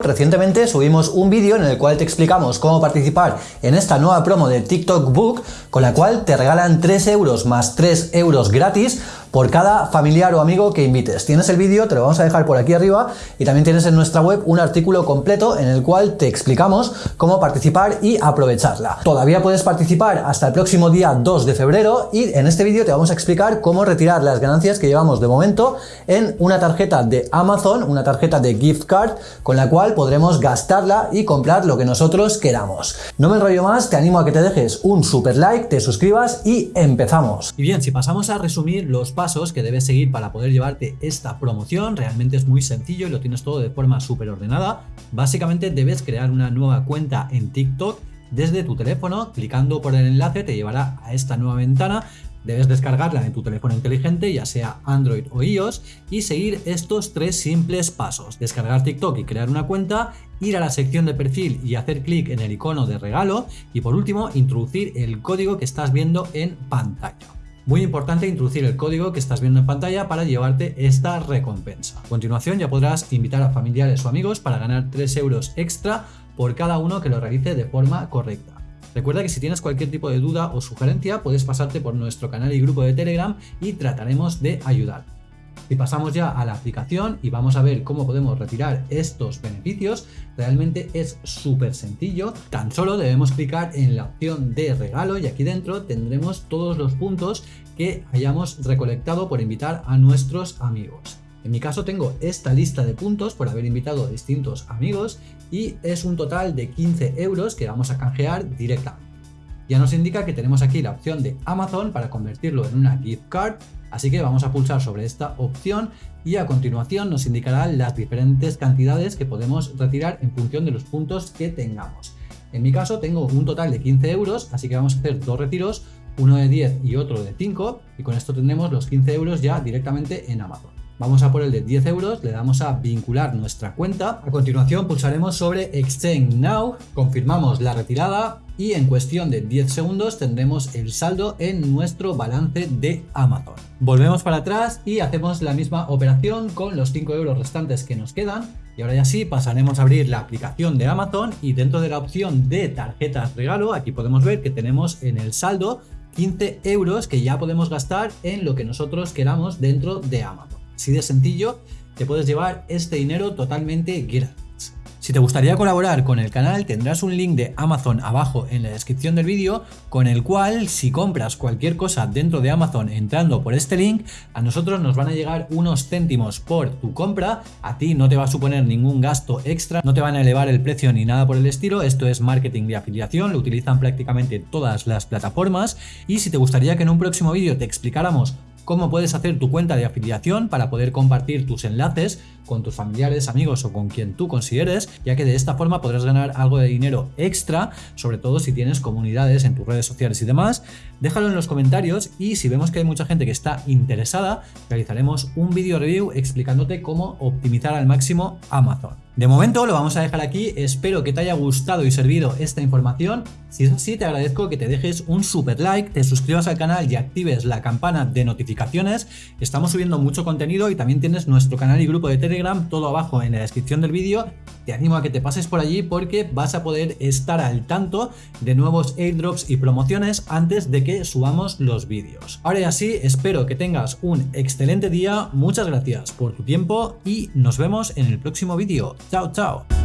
Recientemente subimos un vídeo en el cual te explicamos cómo participar en esta nueva promo de TikTok Book, con la cual te regalan 3 euros más 3 euros gratis por cada familiar o amigo que invites. Tienes el vídeo, te lo vamos a dejar por aquí arriba y también tienes en nuestra web un artículo completo en el cual te explicamos cómo participar y aprovecharla. Todavía puedes participar hasta el próximo día 2 de febrero y en este vídeo te vamos a explicar cómo retirar las ganancias que llevamos de momento en una tarjeta de Amazon, una tarjeta de gift card con la cual podremos gastarla y comprar lo que nosotros queramos. No me enrollo más, te animo a que te dejes un super like, te suscribas y empezamos. Y bien, si pasamos a resumir los pasos que debes seguir para poder llevarte esta promoción. Realmente es muy sencillo y lo tienes todo de forma súper ordenada. Básicamente debes crear una nueva cuenta en TikTok desde tu teléfono, clicando por el enlace te llevará a esta nueva ventana Debes descargarla en tu teléfono inteligente, ya sea Android o iOS, y seguir estos tres simples pasos. Descargar TikTok y crear una cuenta, ir a la sección de perfil y hacer clic en el icono de regalo, y por último, introducir el código que estás viendo en pantalla. Muy importante introducir el código que estás viendo en pantalla para llevarte esta recompensa. A continuación ya podrás invitar a familiares o amigos para ganar 3 euros extra por cada uno que lo realice de forma correcta. Recuerda que si tienes cualquier tipo de duda o sugerencia puedes pasarte por nuestro canal y grupo de Telegram y trataremos de ayudar. Si pasamos ya a la aplicación y vamos a ver cómo podemos retirar estos beneficios, realmente es súper sencillo. Tan solo debemos clicar en la opción de regalo y aquí dentro tendremos todos los puntos que hayamos recolectado por invitar a nuestros amigos. En mi caso tengo esta lista de puntos por haber invitado a distintos amigos y es un total de 15 euros que vamos a canjear directamente. Ya nos indica que tenemos aquí la opción de Amazon para convertirlo en una gift card, así que vamos a pulsar sobre esta opción y a continuación nos indicará las diferentes cantidades que podemos retirar en función de los puntos que tengamos. En mi caso tengo un total de 15 euros, así que vamos a hacer dos retiros, uno de 10 y otro de 5, y con esto tendremos los 15 euros ya directamente en Amazon. Vamos a por el de 10 euros, le damos a vincular nuestra cuenta. A continuación pulsaremos sobre Exchange Now, confirmamos la retirada y en cuestión de 10 segundos tendremos el saldo en nuestro balance de Amazon. Volvemos para atrás y hacemos la misma operación con los 5 euros restantes que nos quedan. Y ahora ya sí pasaremos a abrir la aplicación de Amazon y dentro de la opción de tarjetas regalo, aquí podemos ver que tenemos en el saldo 15 euros que ya podemos gastar en lo que nosotros queramos dentro de Amazon. Así de sencillo, te puedes llevar este dinero totalmente gratis. Si te gustaría colaborar con el canal tendrás un link de Amazon abajo en la descripción del vídeo con el cual si compras cualquier cosa dentro de Amazon entrando por este link a nosotros nos van a llegar unos céntimos por tu compra, a ti no te va a suponer ningún gasto extra, no te van a elevar el precio ni nada por el estilo, esto es marketing de afiliación, lo utilizan prácticamente todas las plataformas. Y si te gustaría que en un próximo vídeo te explicáramos cómo puedes hacer tu cuenta de afiliación para poder compartir tus enlaces con tus familiares, amigos o con quien tú consideres, ya que de esta forma podrás ganar algo de dinero extra, sobre todo si tienes comunidades en tus redes sociales y demás. Déjalo en los comentarios y si vemos que hay mucha gente que está interesada, realizaremos un vídeo review explicándote cómo optimizar al máximo Amazon. De momento lo vamos a dejar aquí, espero que te haya gustado y servido esta información, si es así te agradezco que te dejes un super like, te suscribas al canal y actives la campana de notificaciones, estamos subiendo mucho contenido y también tienes nuestro canal y grupo de Telegram todo abajo en la descripción del vídeo, te animo a que te pases por allí porque vas a poder estar al tanto de nuevos airdrops y promociones antes de que subamos los vídeos. Ahora ya sí, espero que tengas un excelente día, muchas gracias por tu tiempo y nos vemos en el próximo vídeo. Chao, chao.